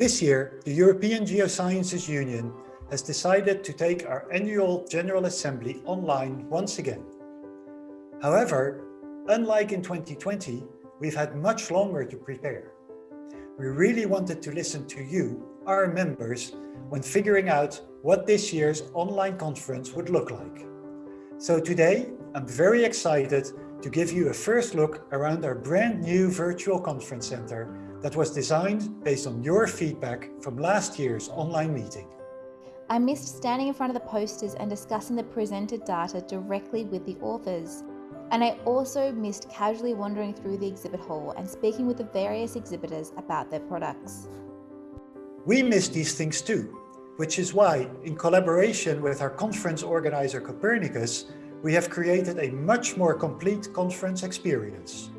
This year, the European Geosciences Union has decided to take our annual General Assembly online once again. However, unlike in 2020, we've had much longer to prepare. We really wanted to listen to you, our members, when figuring out what this year's online conference would look like. So today, I'm very excited to give you a first look around our brand new virtual conference center that was designed based on your feedback from last year's online meeting. I missed standing in front of the posters and discussing the presented data directly with the authors. And I also missed casually wandering through the exhibit hall and speaking with the various exhibitors about their products. We miss these things too, which is why, in collaboration with our conference organizer Copernicus, we have created a much more complete conference experience.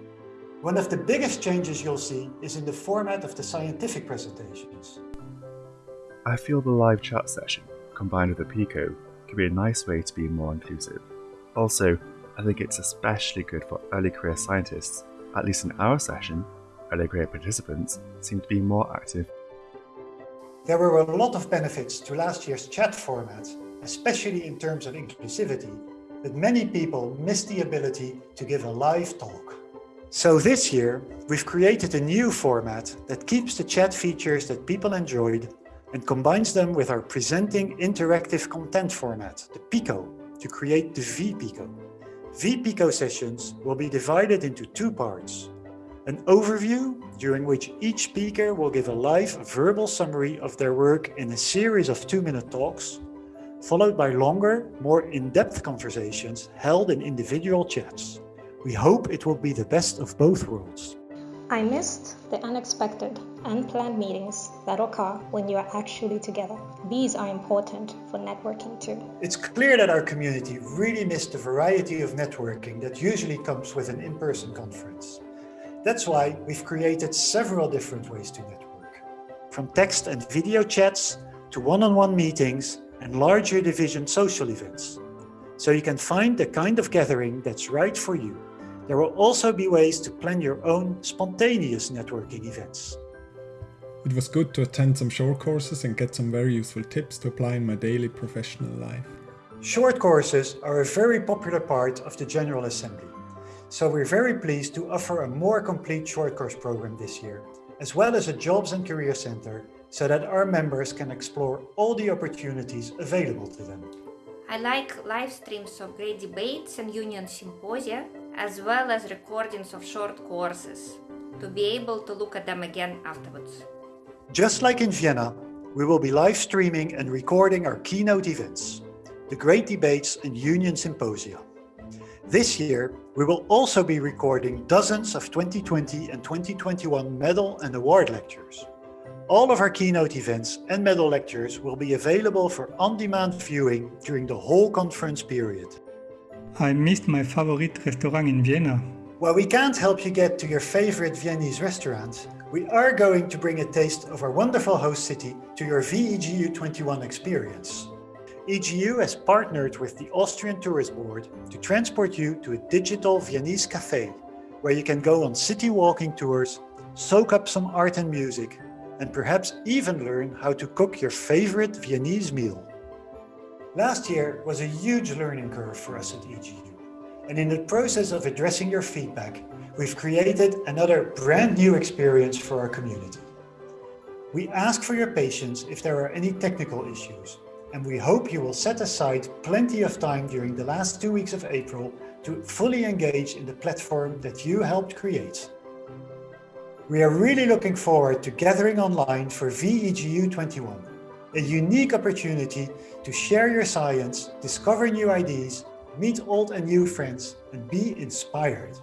One of the biggest changes you'll see is in the format of the scientific presentations. I feel the live chat session, combined with the Pico, could be a nice way to be more inclusive. Also, I think it's especially good for early career scientists. At least in our session, early career participants seem to be more active. There were a lot of benefits to last year's chat format, especially in terms of inclusivity, but many people missed the ability to give a live talk. So this year, we've created a new format that keeps the chat features that people enjoyed and combines them with our presenting interactive content format, the PICO, to create the vPico. vPico sessions will be divided into two parts. An overview, during which each speaker will give a live verbal summary of their work in a series of two-minute talks, followed by longer, more in-depth conversations held in individual chats. We hope it will be the best of both worlds. I missed the unexpected, unplanned meetings that occur when you are actually together. These are important for networking too. It's clear that our community really missed the variety of networking that usually comes with an in-person conference. That's why we've created several different ways to network. From text and video chats to one-on-one -on -one meetings and larger division social events. So you can find the kind of gathering that's right for you. There will also be ways to plan your own spontaneous networking events. It was good to attend some short courses and get some very useful tips to apply in my daily professional life. Short courses are a very popular part of the General Assembly. So we're very pleased to offer a more complete short course program this year, as well as a Jobs and Career Center so that our members can explore all the opportunities available to them. I like live streams of great debates and union symposia, as well as recordings of short courses, to be able to look at them again afterwards. Just like in Vienna, we will be live streaming and recording our keynote events, the great debates and union symposia. This year, we will also be recording dozens of 2020 and 2021 medal and award lectures. All of our keynote events and medal lectures will be available for on-demand viewing during the whole conference period. I missed my favorite restaurant in Vienna. While we can't help you get to your favorite Viennese restaurant, we are going to bring a taste of our wonderful host city to your VEGU 21 experience. EGU has partnered with the Austrian Tourist Board to transport you to a digital Viennese cafe, where you can go on city walking tours, soak up some art and music, and perhaps even learn how to cook your favorite Viennese meal. Last year was a huge learning curve for us at EGU, and in the process of addressing your feedback, we've created another brand new experience for our community. We ask for your patience if there are any technical issues, and we hope you will set aside plenty of time during the last two weeks of April to fully engage in the platform that you helped create. We are really looking forward to gathering online for VEGU 21, a unique opportunity to share your science, discover new ideas, meet old and new friends, and be inspired.